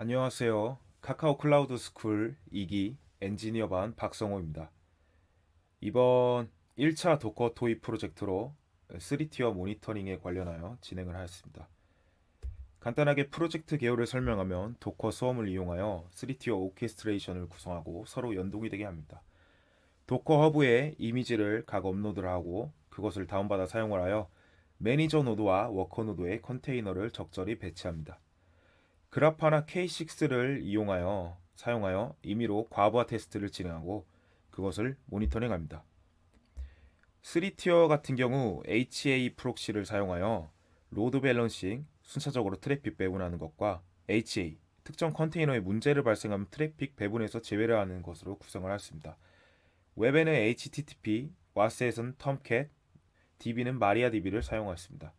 안녕하세요. 카카오 클라우드 스쿨 2기 엔지니어 반 박성호입니다. 이번 1차 Docker toy 프로젝트로 3 tier 모니터링에 관련하여 진행을 하였습니다. 간단하게 프로젝트 개요를 설명하면 Docker Swarm을 이용하여 3 tier orchestration을 구성하고 서로 연동이 되게 합니다. Docker Hub에 이미지를 각 업로드를 하고 그것을 다운받아 사용을 하여 매니저 노드와 워커 노드의 컨테이너를 적절히 배치합니다. Grafana K6를 이용하여 사용하여 임의로 과부하 테스트를 진행하고 그것을 모니터링합니다. 3 tier 같은 경우 HAProxy를 사용하여 load balancing, 순차적으로 트래픽 배분하는 것과 HA, 특정 컨테이너에 문제를 발생하면 트래픽 배분에서 제외를 하는 것으로 구성을 하였습니다. 웹에는 HTTP, WAS에서는 Tomcat, DB는 MariaDB를 사용하였습니다.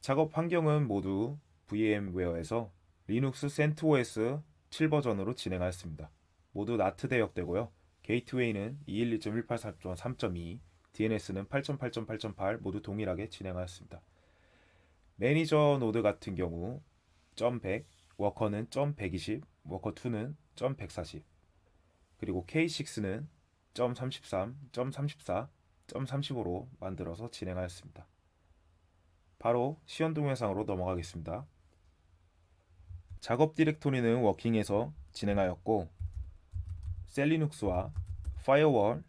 작업 환경은 모두 VMware에서 리눅스 CentOS 7버전으로 진행하였습니다. 모두 NAT 대역되고요. 게이트웨이는 212.168.3.2, DNS는 8.8.8.8 모두 동일하게 진행하였습니다. 매니저 노드 같은 경우 .100, 워커는 .120, 워커2는 .140, 그리고 K6는 .33, .34, .35로 만들어서 진행하였습니다. 바로 시연 동영상으로 넘어가겠습니다. 작업 디렉토리는 working에서 진행하였고 SELinux와 firewall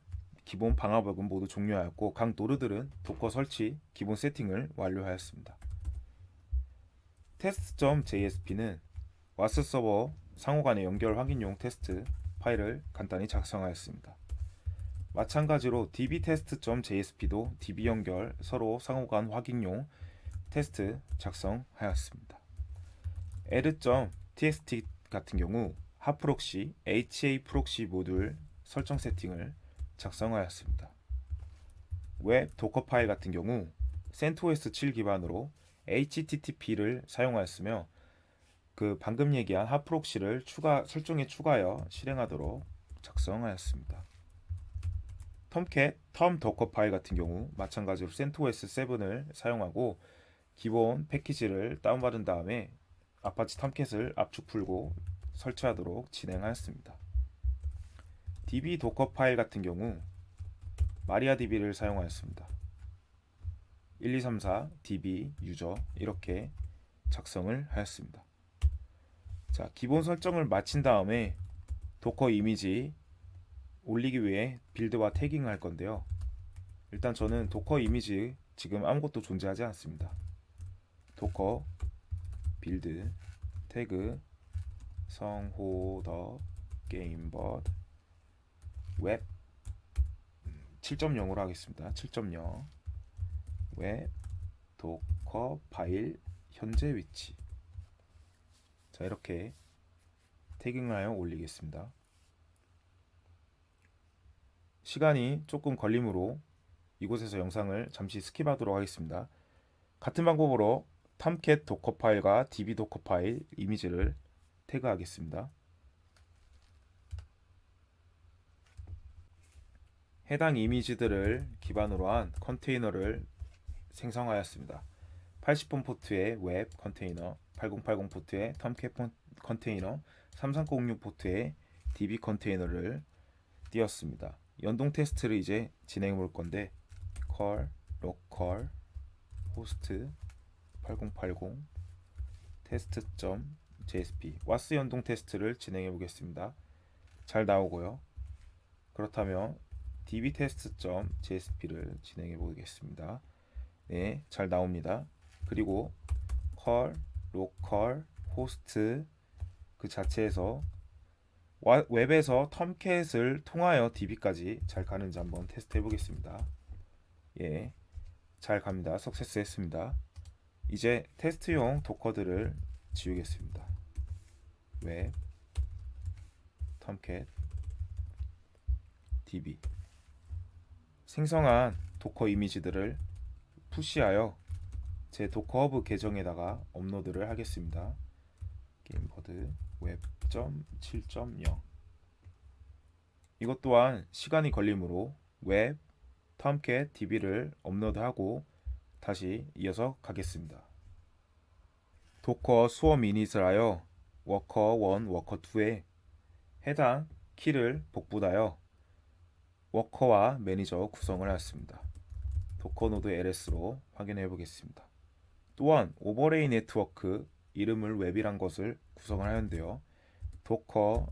기본 방화벽은 모두 종료하였고 각 노드들은 Docker 설치 기본 세팅을 완료하였습니다. test.jsp는 WAS 서버 상호 간의 연결 확인용 테스트 파일을 간단히 작성하였습니다. 마찬가지로 dbtest.jsp도 db 연결 서로 상호 간 확인용 테스트 작성하였습니다. add.txt 같은 경우 HAProxy, HAProxy 모듈 설정 세팅을 작성하였습니다. 웹 Docker 파일 같은 경우 CentOS 7 기반으로 HTTP를 사용하였으며 그 방금 얘기한 HAProxy를 추가 설정에 추가하여 실행하도록 작성하였습니다. Tomcat, Tom Docker 파일 같은 경우 마찬가지로 CentOS 7을 사용하고 기본 패키지를 다운받은 다음에 Apache Tomcat을 압축 풀고 설치하도록 진행하였습니다. DB Docker 파일 같은 경우 MariaDB를 사용하였습니다. 1234 DB 유저 이렇게 작성을 하였습니다. 자, 기본 설정을 마친 다음에 Docker 이미지 올리기 위해 build와 tagging을 할 건데요. 일단 저는 Docker 이미지 지금 아무것도 존재하지 않습니다. Docker build tag 성호 더 게임벗 웹 7.0으로 하겠습니다. 7.0 웹 Docker 파일 현재 위치 자 이렇게 tagging을 하여 올리겠습니다. 시간이 조금 걸리므로 이곳에서 영상을 잠시 skip하도록 하겠습니다. 같은 방법으로 Tomcat Docker 파일과 db Docker 파일 이미지를 태그하겠습니다. 해당 이미지들을 기반으로 한 컨테이너를 생성하였습니다. 80번 포트의 웹 컨테이너, 8080 포트의 Tomcat 컨테이너, 3306 포트의 db 컨테이너를 띄웠습니다. 연동 테스트를 이제 진행해 볼 건데 curl localhost 8080 test.jsp WAS 연동 테스트를 진행해 보겠습니다. 잘 나오고요. 그렇다면 dbtest.jsp를 진행해 보겠습니다. 네, 잘 나옵니다. 그리고 call, local, host 그 자체에서 웹에서 텀캣을 통하여 db까지 잘 가는지 한번 테스트 해 보겠습니다. 예, 잘 갑니다. 석세스 했습니다. 이제 테스트용 도커들을 지우겠습니다. 웹 Tomcat db 생성한 Docker 이미지들을 push하여 제 Docker Hub 계정에다가 업로드를 하겠습니다. 게임버드 웹.7.0 이것 또한 시간이 걸리므로 웹 Tomcat db를 업로드하고 다시 이어서 가겠습니다. Docker swarm init을 하여 워커 1, 워커 2에 해당 키를 복붙하여 워커와 매니저 구성을 하였습니다. Docker node LS로 확인해 보겠습니다. 또한 overlay 네트워크 이름을 웹이란 것을 구성을 하였는데요. Docker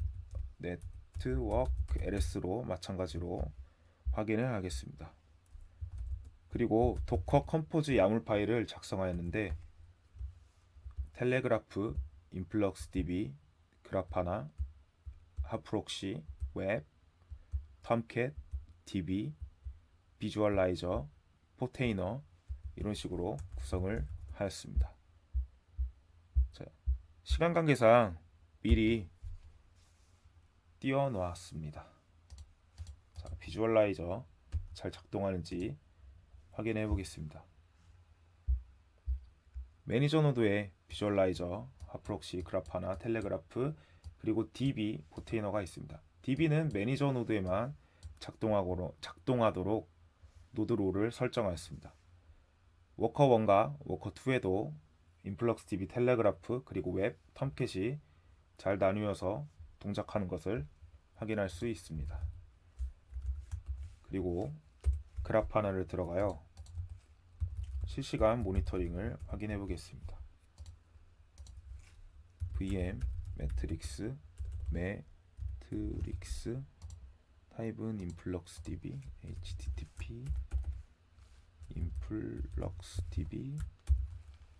network LS로 마찬가지로 확인을 하겠습니다. 그리고 Docker Compose YAML 파일을 작성하였는데 Telegraf, InfluxDB, Grafana, HAProxy, 웹, Tomcat, DB, visualizer, Portainer 이런 식으로 구성을 하였습니다. 자, 시간 관계상 미리 띄워 놓았습니다. 자, visualizer 잘 작동하는지 확인해 보겠습니다. 매니저 노드에 비주얼라이저, 하프록시, 그라파나, 텔레그라프, 그리고 DB, 포테이너가 있습니다. DB는 매니저 노드에만 작동하도록 node role을 설정하였습니다. worker 1과 worker 2에도 InfluxDB Telegraf 그리고 웹, Tomcat이 잘 나누어서 동작하는 것을 확인할 수 있습니다. 그리고 Grafana를 들어가요. 실시간 모니터링을 확인해 보겠습니다. VM metrics metrics 타입은 InfluxDB HTTP InfluxDB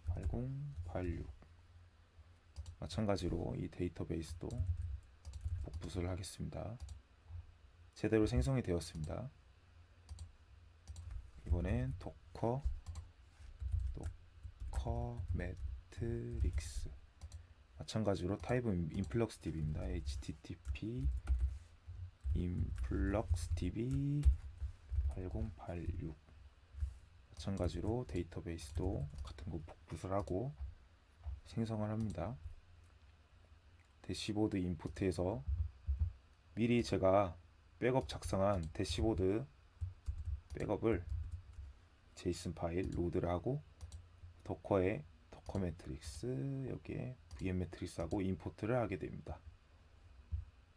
8086 마찬가지로 이 데이터베이스도 복붙을 하겠습니다. 제대로 생성이 되었습니다. 이번엔 Docker Docker metrics 마찬가지로 타입은 InfluxDB입니다. HTTP InfluxDB 8086 마찬가지로 데이터베이스도 같은 거 복붙을 하고 생성을 합니다. 대시보드 import에서 미리 제가 백업 작성한 대시보드 백업을 JSON 파일 로드를 하고 Docker에 Docker metrics 여기에 VM 매트릭스하고 임포트를 하게 됩니다.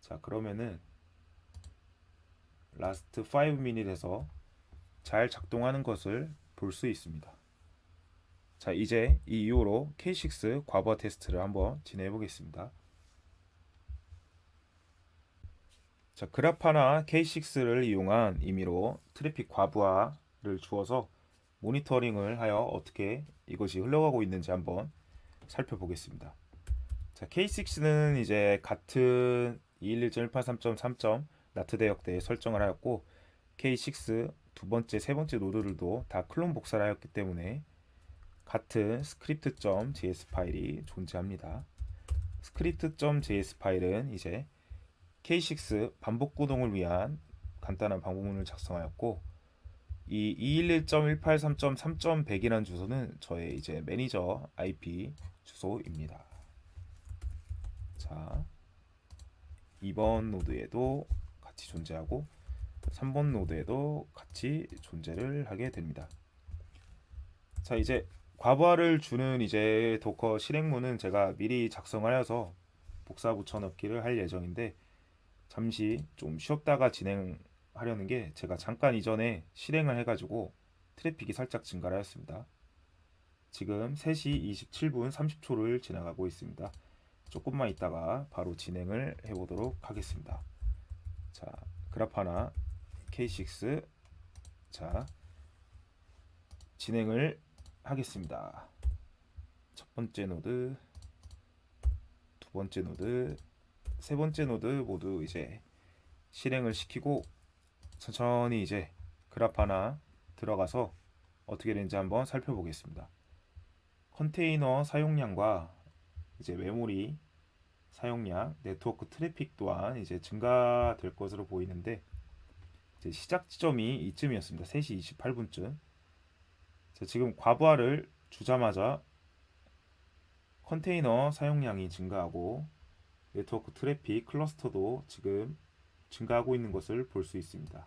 자 그러면은 last 5 minute에서 잘 작동하는 것을 볼 수 있습니다. 자 이제 이 이후로 K6 과부하 테스트를 한번 진행해 보겠습니다. 자 Grafana K6를 이용한 임의로 트래픽 과부하를 주어서 모니터링을 하여 어떻게 이것이 흘러가고 있는지 한번 살펴보겠습니다. 자 K6는 이제 같은 211.183.3. 나트 대역대에 설정을 하였고 K6 두 번째, 세 번째 노드들도 다 클론 복사를 하였기 때문에 같은 script.js 파일이 존재합니다. script.js 파일은 이제 K6 반복 구동을 위한 간단한 방법문을 작성하였고 이 211.183.3.100이라는 주소는 저의 이제 매니저 IP 주소입니다. 자, 2번 노드에도 같이 존재하고 3번 노드에도 같이 존재를 하게 됩니다. 자 이제 과부하를 주는 이제 Docker 실행문은 제가 미리 작성하여서 복사 붙여넣기를 할 예정인데 잠시 좀 쉬었다가 진행 하려는 게 제가 잠깐 이전에 실행을 해가지고 트래픽이 살짝 증가를 하였습니다. 지금 3시 27분 30초를 지나가고 있습니다. 조금만 있다가 바로 진행을 해보도록 하겠습니다. 자, Grafana K6 자 진행을 하겠습니다. 첫 번째 노드, 두 번째 노드, 세 번째 노드 모두 이제 실행을 시키고 천천히 이제 Grafana 들어가서 어떻게 되는지 한번 살펴보겠습니다. 컨테이너 사용량과 이제 메모리 사용량, 네트워크 트래픽 또한 이제 증가될 것으로 보이는데 시작 지점이 이쯤이었습니다. 3시 28분쯤. 지금 과부하를 주자마자 컨테이너 사용량이 증가하고 네트워크 트래픽 클러스터도 지금 증가하고 있는 것을 볼 수 있습니다.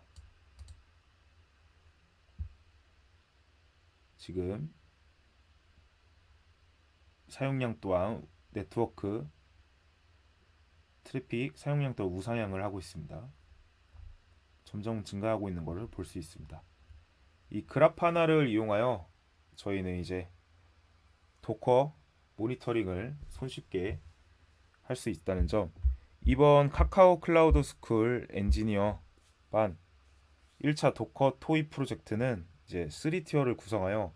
지금 사용량 또한 네트워크 트래픽 사용량도 우상향을 하고 있습니다. 점점 증가하고 있는 것을 볼 수 있습니다. 이 Grafana를 이용하여 저희는 이제 Docker 모니터링을 손쉽게 할 수 있다는 점 이번 카카오 클라우드 스쿨 엔지니어 반 1차 Docker toy 프로젝트는 이제 3tier를 구성하여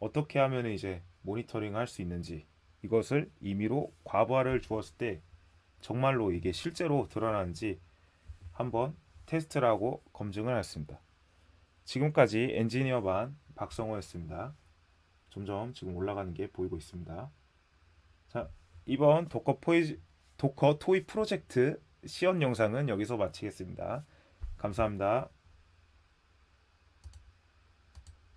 어떻게 하면 이제 모니터링 할 수 있는지 이것을 임의로 과부하를 주었을 때 정말로 이게 실제로 드러나는지 한번 테스트를 하고 검증을 했습니다. 지금까지 엔지니어 반 박성호였습니다. 점점 지금 올라가는 게 보이고 있습니다. 자, 이번 Docker 포이 Docker toy 프로젝트 시연 영상은 여기서 마치겠습니다. 감사합니다.